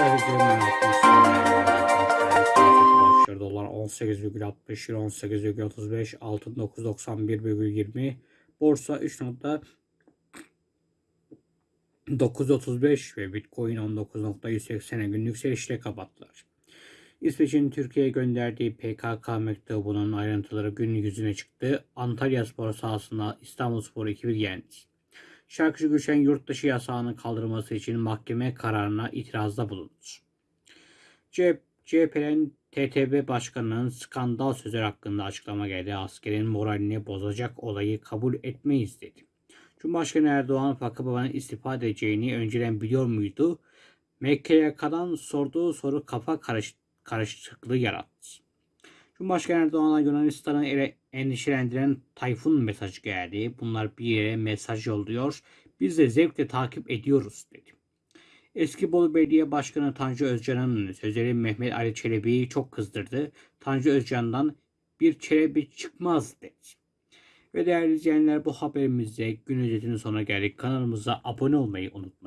Başlıyor. Dolar 18,60, euro 18,35, altın 991,20, borsa 3.935 ve Bitcoin 19.180'e günlük yükselişle kapattılar. İsveç'in Türkiye'ye gönderdiği PKK mektubunun ayrıntıları gün yüzüne çıktı. Antalya Spor sahasında İstanbul Spor ekibi yendi. Şarkıcı Gülşen yurt dışı yasağının kaldırılması için mahkeme kararına itirazda bulundu. C- CHP'nin TTB Başkanı'nın skandal sözler hakkında açıklama geldi. Askerin moralini bozacak olayı kabul etmeyiz dedi. Cumhurbaşkanı Erdoğan Fakıbaba'nın istifa edeceğini önceden biliyor muydu? MKYK'dan sorduğu soru kafa karış karışıklığı yarattı. Cumhurbaşkanı Erdoğan'a Yunanistan'ı ele- endişelendiren Tayfun mesajı geldi. Bunlar bir yere mesaj yolluyor. Biz de zevkle takip ediyoruz dedi. Eski Bolu Belediye Başkanı Tanju Özcan'ın sözleri Mehmet Ali Çelebi'yi çok kızdırdı. Tanju Özcan'dan bir Çelebi çıkmaz dedi. Ve değerli izleyenler bu haberimizde gün özetinin sonuna geldik. Kanalımıza abone olmayı unutmayın.